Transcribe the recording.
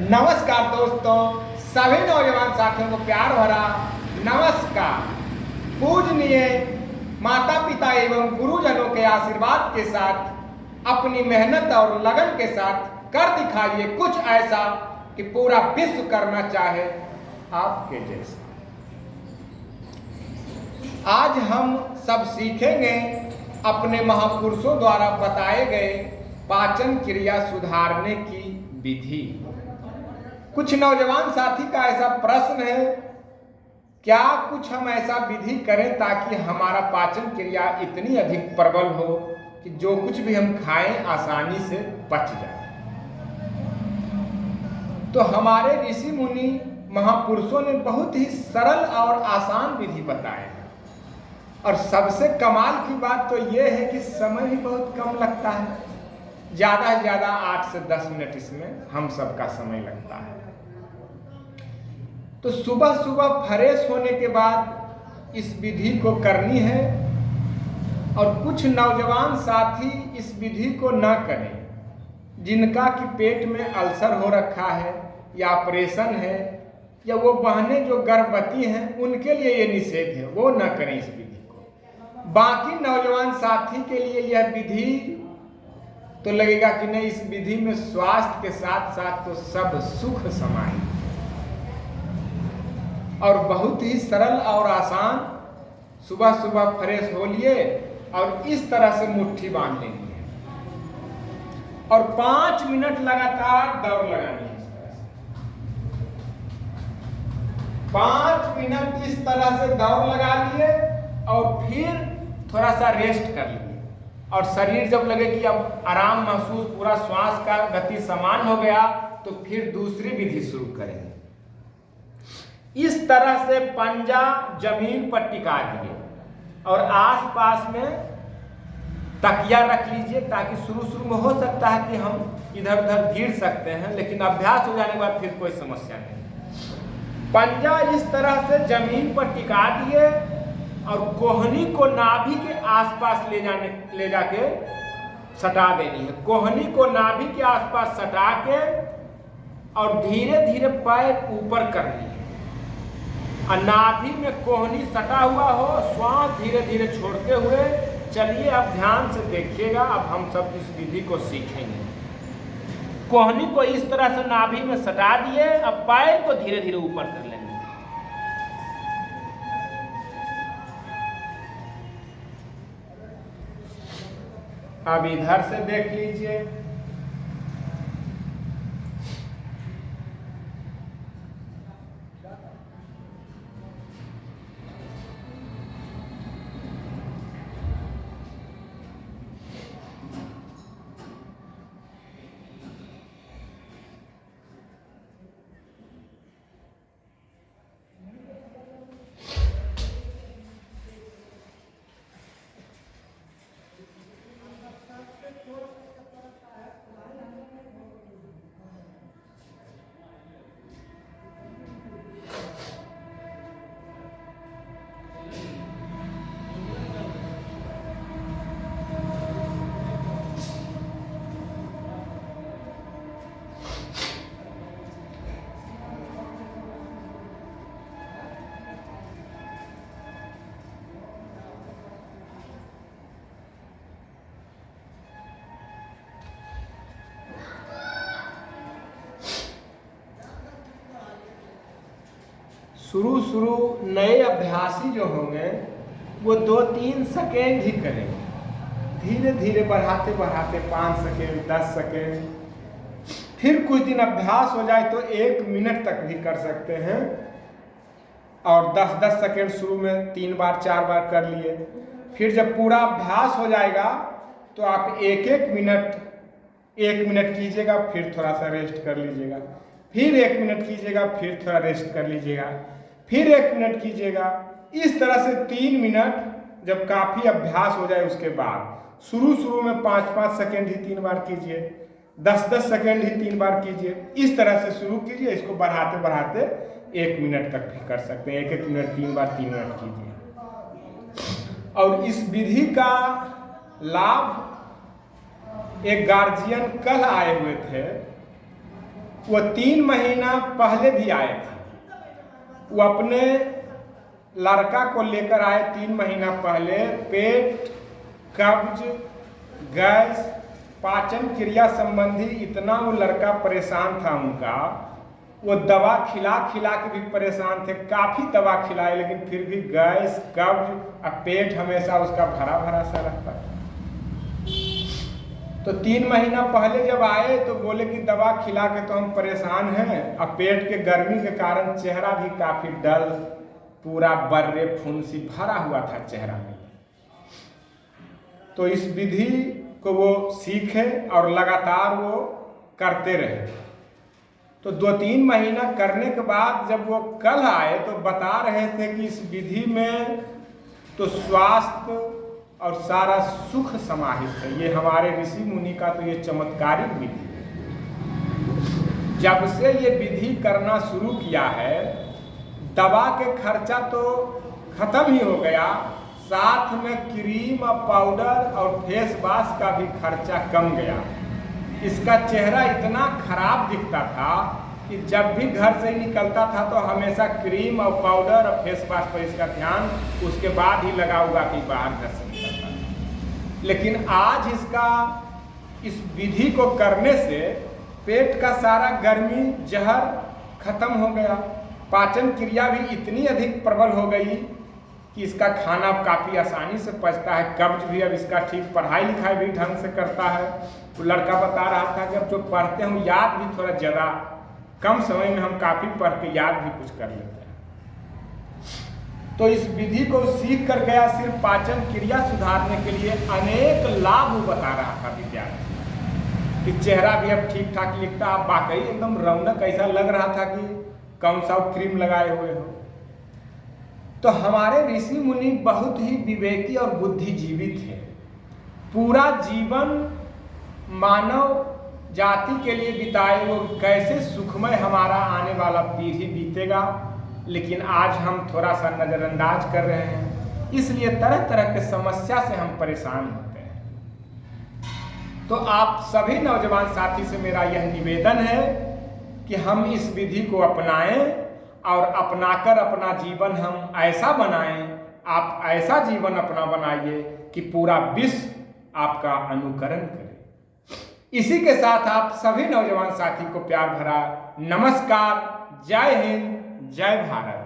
नमस्कार दोस्तों, सभी नौजवान साथियों को प्यार भरा नमस्कार। पूजनीय माता पिता एवं गुरुजनों के आशीर्वाद के साथ, अपनी मेहनत और लगन के साथ कर दिखाइए कुछ ऐसा कि पूरा विश्व करना चाहे आपके जैसा। आज हम सब सीखेंगे अपने महापुरुषों द्वारा बताए गए पाचन क्रिया सुधारने की विधि। कुछ नौजवान साथी का ऐसा प्रश्न है, क्या कुछ हम ऐसा विधि करें ताकि हमारा पाचन क्रिया इतनी अधिक प्रबल हो कि जो कुछ भी हम खाएँ आसानी से पच जाए? तो हमारे ऋषि मुनि महापुरुषों ने बहुत ही सरल और आसान विधि बताए। और सबसे कमाल की बात तो यह है कि समय भी बहुत कम लगता है। ज़्यादा से ज़्यादा आठ से दस मिनट इसमें हम सबका समय लगता है। तो सुबह सुबह फ्रेश होने के बाद इस विधि को करनी है और कुछ नौजवान साथी इस विधि को न करें, जिनका कि पेट में अल्सर हो रखा है या ऑपरेशन है या वो बहनें जो गर्भवती हैं, उनके लिए ये निषेध है, वो न करें इस विधि को। बाकी नौजवान साथी के लिए यह विधि तो लगेगा कि नहीं, इस विधि में स्वास्थ्य के साथ साथ तो सब सुख समाहित और बहुत ही सरल और आसान सुबह सुबह फ्रेश हो लिए और इस तरह से मुट्ठी बाँध है और पाँच मिनट लगातार दौड़ लगानी है इस तरह से। पाँच मिनट इस तरह से दौड़ लगा लिए और फिर थोड़ा सा रेस्ट कर लिए। और शरीर जब लगे कि अब आराम महसूस, पूरा श्वास का गति समान हो गया तो फिर दूसरी विधि शुरू करेंगे इस तरह से पंजा, ज़मीन पर टिका दिए और आसपास में तकिया रख लीजिए ताकि शुरू शुरू में हो सकता है कि हम इधर उधर गिर सकते हैं, लेकिन अभ्यास हो जाने के बाद फिर कोई समस्या नहीं। पंजा इस तरह से ज़मीन पर टिका दिए और कोहनी को नाभि के आसपास ले जाने, ले जाके सटा देनी है। कोहनी को नाभि के आसपास सटा के और धीरे धीरे पैर ऊपर करनी है। और नाभि में कोहनी सटा हुआ हो, श्वास धीरे धीरे छोड़ते हुए, चलिए अब ध्यान से देखिएगा, अब हम सब इस विधि को सीखेंगे। कोहनी को इस तरह से नाभि में सटा दिए, अब पैर को धीरे धीरे ऊपर कर अब इधर से देख लीजिए। शुरू शुरू नए अभ्यासी जो होंगे, वो दो तीन सेकेंड ही करेंगे। धीरे धीरे बढ़ाते बढ़ाते, पाँच सेकेंड, दस सेकेंड। फिर कुछ दिन अभ्यास हो जाए तो एक मिनट तक भी कर सकते हैं। और दस दस सेकेंड शुरू में तीन बार, चार बार कर लिए। फिर जब पूरा अभ्यास हो जाएगा तो आप एक एक मिनट एक मिनट कीजिएगा, फिर थोड़ा सा रेस्ट कर लीजिएगा। फिर एक मिनट कीजिएगा, फिर थोड़ा रेस्ट कर लीजिएगा। फिर एक मिनट कीजिएगा। इस तरह से तीन मिनट जब काफ़ी अभ्यास हो जाए उसके बाद, शुरू शुरू में पाँच पाँच सेकेंड ही तीन बार कीजिए, दस दस सेकेंड ही तीन बार कीजिए, इस तरह से शुरू कीजिए, इसको बढ़ाते बढ़ाते एक मिनट तक भी कर सकते हैं। एक एक मिनट, तीन बार तीन मिनट कीजिए। और इस विधि का लाभ, एक गार्जियन कल आए हुए थे, वो तीन महीना पहले भी आए थे। वो अपने लड़का को लेकर आए तीन महीना पहले। पेट, कब्ज, गैस, पाचन क्रिया संबंधी इतना वो लड़का परेशान था उनका। वो दवा खिला खिला के भी परेशान थे, काफ़ी दवा खिलाए लेकिन फिर भी गैस, कब्ज और पेट हमेशा उसका भरा भरा सा रहता था। तो तीन महीना पहले जब आए तो बोले कि दवा खिला के तो हम परेशान हैं। और पेट के गर्मी के कारण चेहरा भी काफ़ी डल, पूरा बर्रे, फुंसी भरा हुआ था चेहरा में। तो इस विधि को वो सीखे और लगातार वो करते रहे। तो दो तीन महीना करने के बाद जब वो कल आए तो बता रहे थे कि इस विधि में तो स्वास्थ्य और सारा सुख समाहित है। ये हमारे ऋषि मुनि का तो ये चमत्कारिक विधि है। जब से ये विधि करना शुरू किया है, दवा के खर्चा तो खत्म ही हो गया, साथ में क्रीम और पाउडर और फेस वाश का भी खर्चा कम गया। इसका चेहरा इतना खराब दिखता था कि जब भी घर से निकलता था तो हमेशा क्रीम और पाउडर और फेस वॉश पर इसका ध्यान उसके बाद ही लगा हुआ कि बाहर घर से निकलता था। लेकिन आज इसका, इस विधि को करने से पेट का सारा गर्मी, जहर खत्म हो गया। पाचन क्रिया भी इतनी अधिक प्रबल हो गई कि इसका खाना काफ़ी आसानी से पचता है। कब्ज भी अब इसका ठीक पढ़ाई लिखाई भी ढंग से करता है। वो लड़का बता रहा था कि अब जो पढ़ते हैं याद भी थोड़ा ज़्यादा कम समय में हम काफ़ी पढ़ के याद भी कुछ कर लेते हैं। तो इस विधि को सीख कर गया सिर्फ़ पाचन क्रिया सुधारने के लिए अनेक लाभ बता रहा था विद्यार्थी। कि चेहरा भी अब ठीक ठाक लिखता अब वाकई एकदम रौनक ऐसा लग रहा था कि कौन सा क्रीम लगाए हुए हो। तो हमारे ऋषि मुनि बहुत ही विवेकी और बुद्धिजीवी थे। पूरा जीवन मानव जाति के लिए बिताए वो कैसे सुखमय हमारा आने वाला पीढ़ी बीतेगा, लेकिन आज हम थोड़ा सा नज़रअंदाज कर रहे हैं। इसलिए तरह तरह के समस्या से हम परेशान होते हैं। तो आप सभी नौजवान साथी से मेरा यह निवेदन है कि हम इस विधि को अपनाएँ और अपनाकर अपना जीवन हम ऐसा बनाएँ, आप ऐसा जीवन अपना बनाइए कि पूरा विश्व आपका अनुकरण करे। इसी के साथ आप सभी नौजवान साथी को प्यार भरा नमस्कार। जय हिंद, जय भारत।